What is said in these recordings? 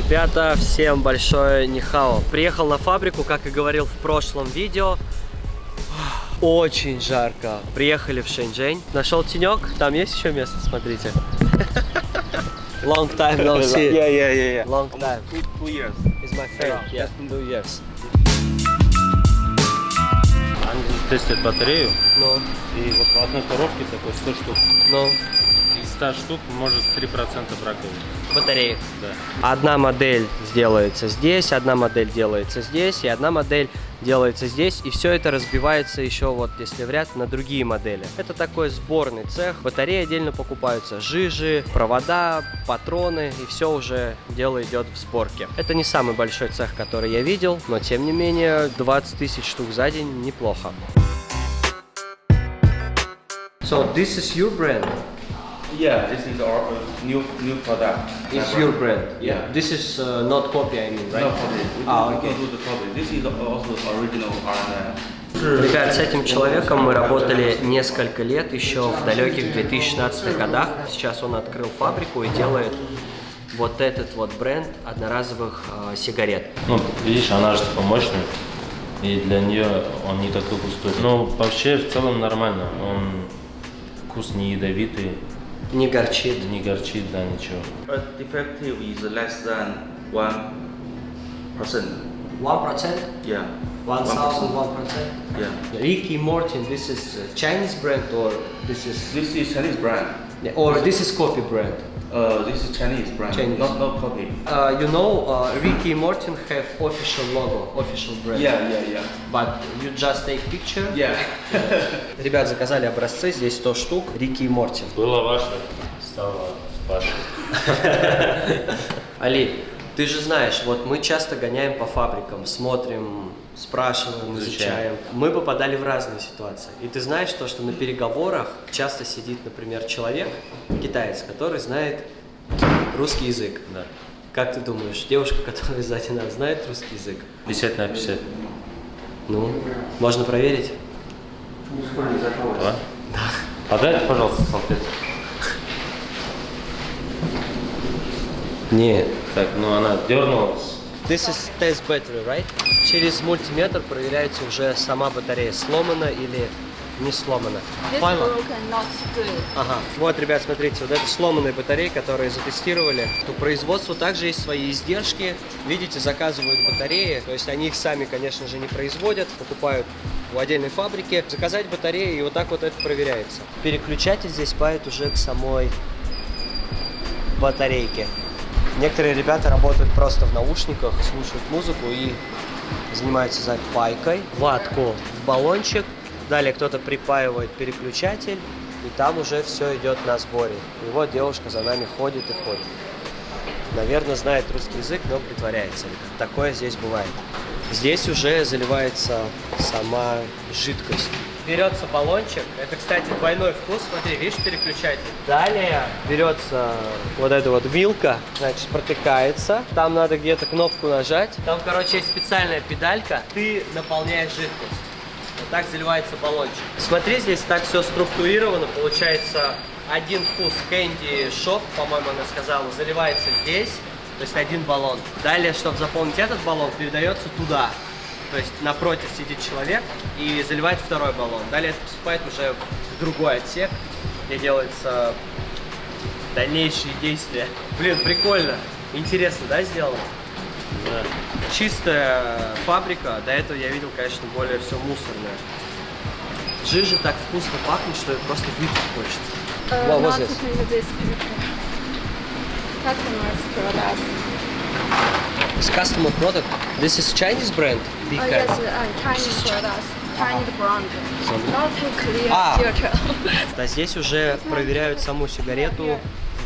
Ребята, всем большое нихао. Приехал на фабрику, как и говорил в прошлом видео. Очень жарко. Приехали в Шэньчжэнь. Нашел тенек. Там есть еще место, смотрите. Long time no see. Yeah, yeah, yeah, yeah. Long time. Two, two years. It's my friend. Yeah, two years. Тестят батарею, Ну, и вот в одной коробке такой 100 штук. ну, Из 100 штук может 3% браковых. батареи. Да. Одна модель сделается здесь, одна модель делается здесь, и одна модель делается здесь, и все это разбивается еще вот, если в ряд, на другие модели. Это такой сборный цех, батареи отдельно покупаются, жижи, провода, патроны, и все уже дело идет в сборке. Это не самый большой цех, который я видел, но тем не менее 20 тысяч штук за день неплохо. So this is your brand? Yeah, this is our uh, new new product. It's your brand? Yeah. This is uh, not copy, I mean, right? No copy. We Ah, okay. do the copy. This is also original RNA. Ребят, с этим человеком мы работали несколько лет, еще в далеких 2016 годах. Сейчас он открыл фабрику и делает вот этот вот бренд одноразовых э, сигарет. Ну, видишь, она же типа мощная, и для нее он не такой густой. Но вообще в целом нормально. Он вкус не ядовитый, Не горчит. не горчит, да, ничего. But defective is less than one percent. 1%? Yeah. 1001%? Yeah. Ricky Morton, this is a Chinese brand or this is... This is Chinese brand. Or this is copy brand? Uh, this is Chinese brand. Chinese. Not not copy. Uh, you know, uh, Ricky Morton have official logo, official brand. Yeah, yeah, yeah. But you just take picture? Yeah. Ребят заказали образцы, здесь 100 штук, Рики и Морти. Было ваше, стало ваше. Али, ты же знаешь, вот мы часто гоняем по фабрикам, смотрим, спрашиваем, изучаем. Изучаем. Мы попадали в разные ситуации. И ты знаешь то, что на переговорах часто сидит, например, человек, китаец, который знает русский язык. Да. Как ты думаешь, девушка, которая сзади нас, знает русский язык? 50 на 50. Ну, можно проверить? Да? Да. Подайте, пожалуйста, салфетку. Нет. Так, ну она дернулась. This is test battery, right? Через мультиметр проверяется уже сама батарея, сломана или не сломана. Good. Ага. Вот, ребят, смотрите, вот это сломанные батареи, которые затестировали. У производства также есть свои издержки. Видите, заказывают батареи. То есть они их сами, конечно же, не производят, покупают у отдельной фабрики. Заказать батареи, и вот так вот это проверяется. Переключатель здесь пает уже к самой батарейке. Некоторые ребята работают просто в наушниках, слушают музыку и занимаются за пайкой. Ватку в баллончик. Далее кто-то припаивает переключатель, и там уже все идет на сборе. И вот девушка за нами ходит и ходит. Наверное, знает русский язык, но притворяется. Такое здесь бывает. Здесь уже заливается сама жидкость. Берется баллончик. Это, кстати, двойной вкус. Смотри, видишь переключатель. Далее берется вот эта вот вилка, значит, протыкается. Там надо где-то кнопку нажать. Там, короче, есть специальная педалька. Ты наполняешь жидкость. Вот так заливается баллончик. Смотри, здесь так все структурировано. Получается, один вкус Candy Shop, по-моему, она сказала, заливается здесь. То есть один баллон. Далее, чтобы заполнить этот баллон, передается туда. То есть напротив сидит человек и заливает второй баллон. Далее это поступает уже в другой отсек, где делаются дальнейшие действия. Блин, прикольно. Интересно, да, сделано? Да. Чистая фабрика. До этого я видел, конечно, более все мусорное. Жижа так вкусно пахнет, что просто выпить хочется. Uh, What was this? products. It's customer product. This is Chinese brand. Cat. yes, uh, Chinese products. Chinese brand. Not clear Ah. filter. А здесь уже проверяют саму сигарету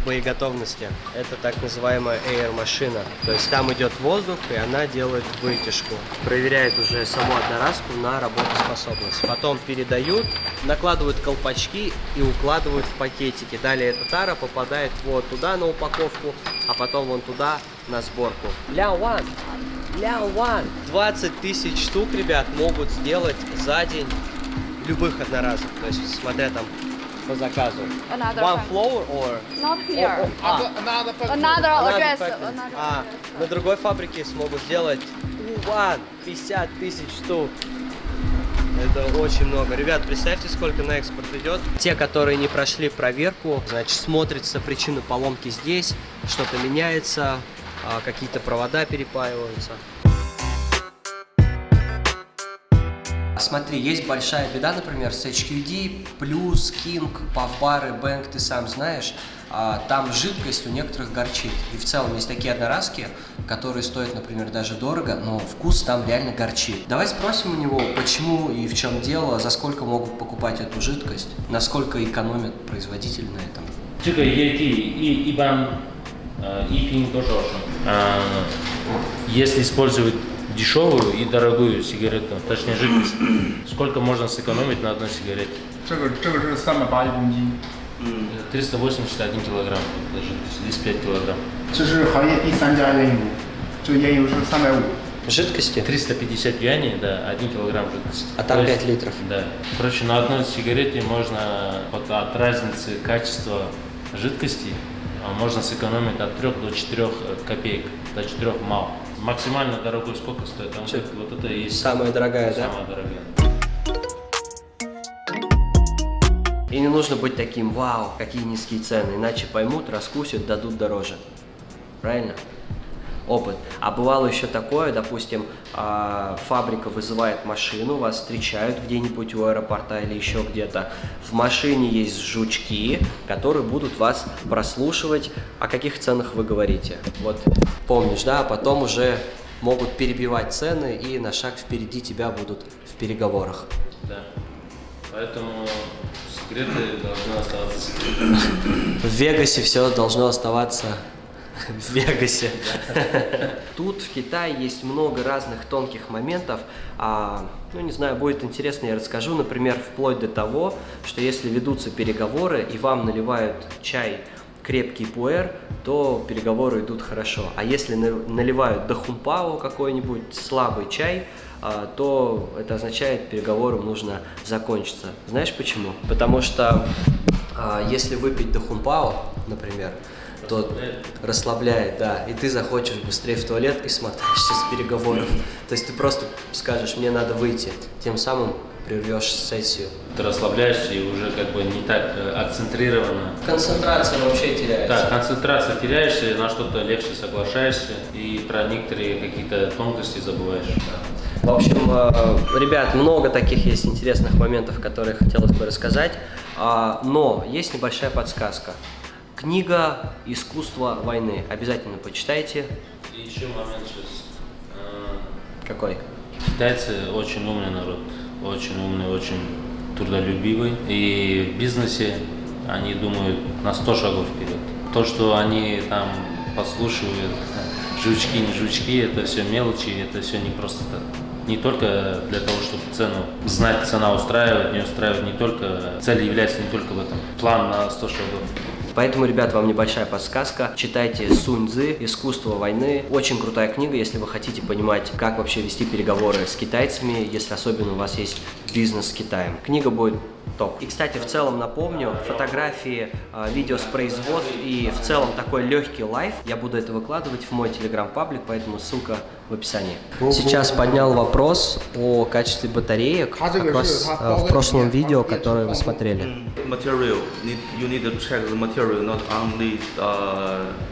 в боеготовности. Это так называемая air машина. То есть там идет воздух, и она делает вытяжку. Проверяет уже саму одноразку на работоспособность. Потом передают, накладывают колпачки и укладывают в пакетики. Далее эта тара попадает вот туда на упаковку, а потом вон туда на сборку. Ля ван! Ля ван! 20 тысяч штук, ребят, могут сделать за день любых одноразок. То есть, смотря там по заказу? Another One floor or? Not here. А, Another Another address. factory. Another А, address. на другой фабрике смогут сделать one 50 тысяч штук. Это очень много. Ребят, представьте, сколько на экспорт идет. Те, которые не прошли проверку, значит, смотрится причина поломки здесь, что-то меняется, какие-то провода перепаиваются. Смотри, есть большая беда, например, с HQD, плюс King, Павбары, Bank, ты сам знаешь, а, там жидкость у некоторых горчит. И в целом есть такие одноразки, которые стоят, например, даже дорого, но вкус там реально горчит. Давай спросим у него, почему и в чем дело, за сколько могут покупать эту жидкость, насколько экономит производитель на этом. 这个液体一一般 呃一瓶多少钱？啊，если использовать дешевую и дорогую сигарету, точнее жидкость, сколько можно сэкономить на одной сигарете? 这个这个是三百八一公斤， 381 килограмм это жидкость, здесь 5 килограмм. 这是行业第三家烟油，这个烟油是三百五。 Жидкости? 350 юаней, да, 1 килограмм жидкости. А там То есть, 5 литров. Да. Короче, на одной сигарете можно вот от разницы качества жидкости а, можно сэкономить от 3 до 4 копеек, до 4 мал. Максимально дорогой сколько стоит? Там Чё? вот это и есть Самая дорогая, да? самая дорогая. И не нужно быть таким, вау, какие низкие цены, иначе поймут, раскусят, дадут дороже. Правильно? Опыт. А бывало еще такое, допустим, а, фабрика вызывает машину, вас встречают где-нибудь у аэропорта или еще где-то. В машине есть жучки, которые будут вас прослушивать, о каких ценах вы говорите. Вот помнишь, да? А потом уже могут перебивать цены и на шаг впереди тебя будут в переговорах. Да. Поэтому секреты должны оставаться секретами. В Вегасе все должно оставаться в Вегасе. Тут в Китае есть много разных тонких моментов. А, ну, не знаю, будет интересно, я расскажу. Например, вплоть до того, что если ведутся переговоры и вам наливают чай крепкий пуэр, то переговоры идут хорошо. А если на- наливают дахунпао какой-нибудь слабый чай, а, то это означает, переговорам нужно закончиться. Знаешь почему? Потому что а, если выпить дахунпао, например, то расслабляет, да, и ты захочешь быстрее в туалет и смотаешься с переговоров. То есть ты просто скажешь, мне надо выйти, тем самым прервешь сессию. Ты расслабляешься и уже как бы не так э, акцентрированно Концентрация вообще теряется. Да, концентрация теряешься, на что-то легче соглашаешься и про некоторые какие-то тонкости забываешь. В общем, э, ребят, много таких есть интересных моментов, которые хотелось бы рассказать. А, Но есть небольшая подсказка. Книга «Искусство войны». Обязательно почитайте. И еще момент сейчас. Э, Какой? Китайцы очень умный народ, очень умный, очень трудолюбивый. И в бизнесе они думают на 100 шагов вперед. То, что они там подслушивают, жучки, не жучки, это все мелочи, это все не просто так. Не только для того, чтобы цену знать, цена устраивает, не устраивает, не только, цель является не только в этом. План на 100 шагов. Поэтому, ребят, вам небольшая подсказка. Читайте Сунь Цзы «Искусство войны». Очень крутая книга, если вы хотите понимать, как вообще вести переговоры с китайцами, если особенно у вас есть бизнес с Китаем. Книга будет топ. И, кстати, в целом напомню, фотографии, э, видео с производств и в целом такой легкий лайф, я буду это выкладывать в мой телеграм-паблик, поэтому ссылка в описании. Сейчас поднял вопрос о качестве батареек, как раз э, в прошлом видео, которое вы смотрели. Material, need, you need to check the material, not only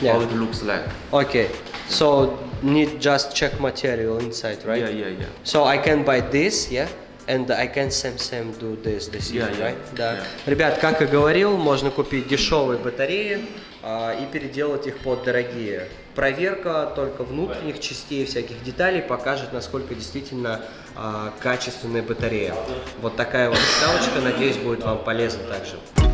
Yeah. how it looks like. Okay, so need just check material inside, right? Yeah, yeah, yeah. So I can buy this, yeah? And I can same same do this, this Yeah, easy, yeah, right? Да. yeah. Ребят, как и говорил, можно купить дешевые батареи а, и переделать их под дорогие. Проверка только внутренних частей, всяких деталей покажет, насколько действительно а, качественная батарея. Вот такая вот ставочка, надеюсь, будет вам полезна также.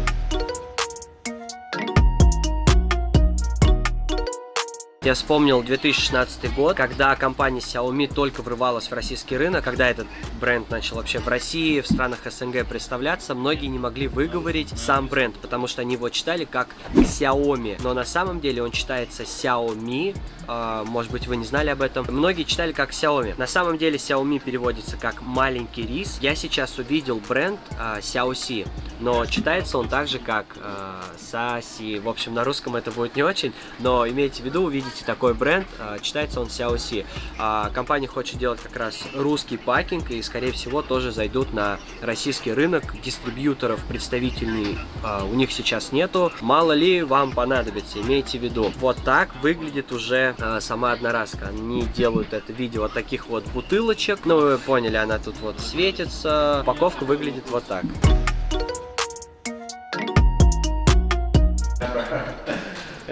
Я вспомнил 2016 год, когда компания Xiaomi только врывалась в российский рынок, когда этот бренд начал вообще в России, в странах СНГ представляться, многие не могли выговорить сам бренд, потому что они его читали как Xiaomi, но на самом деле он читается Xiaomi, а, может быть вы не знали об этом. Многие читали как Xiaomi. На самом деле Xiaomi переводится как маленький рис. Я сейчас увидел бренд а, Xiaoxi. Но читается он так же, как э, Саси. В общем, на русском это будет не очень, но имейте в виду, увидите такой бренд, э, читается он Xiaoxi. Э, компания хочет делать как раз русский пакинг и, скорее всего, тоже зайдут на российский рынок. Дистрибьюторов представительный э, у них сейчас нету. Мало ли вам понадобится, имейте в виду. Вот так выглядит уже э, сама одноразка. Они делают это в виде вот таких вот бутылочек. Ну, вы поняли, она тут вот светится. Упаковка выглядит вот так.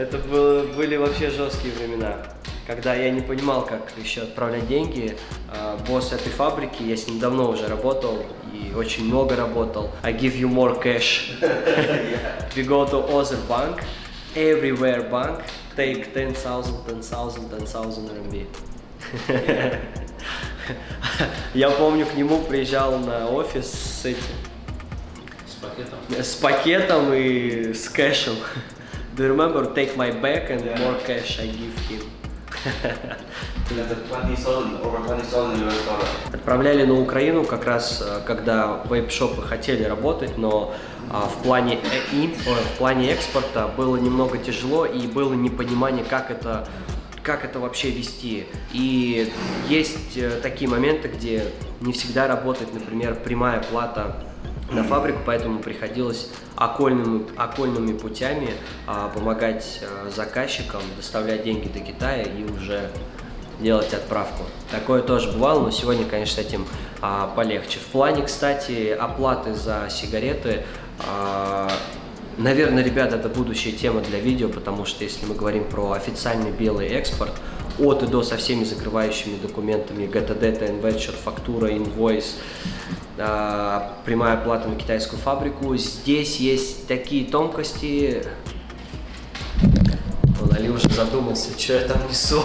Это было, были вообще жесткие времена, когда я не понимал, как еще отправлять деньги. А, Босс этой фабрики, я с ним давно уже работал и очень много работал. I give you more cash. We go to other bank, everywhere bank, take 10,000, 10,000, 10,000 RMB. Я помню, к нему приезжал на офис с этим, С пакетом. с пакетом и с кэшем. Do you remember? Take my bag and more cash I give him. That's a 20,000, over 20,000 US dollar. Отправляли на Украину как раз, э, когда вейп-шопы хотели работать, но а, в плане, э- в плане экспорта было немного тяжело и было непонимание, как это, как это вообще вести. И есть э, такие моменты, где не всегда работает, например, прямая плата на фабрику, поэтому приходилось окольными, окольными путями а, помогать а, заказчикам доставлять деньги до Китая и уже делать отправку. Такое тоже бывало, но сегодня, конечно, с этим а, полегче. В плане, кстати, оплаты за сигареты, а, наверное, ребята, это будущая тема для видео, потому что если мы говорим про официальный белый экспорт, от и до со всеми закрывающими документами, ГТД, ТНВ, фактура, инвойс, прямая оплата на китайскую фабрику. Здесь есть такие тонкости. Вон, Али уже задумался, что я там несу.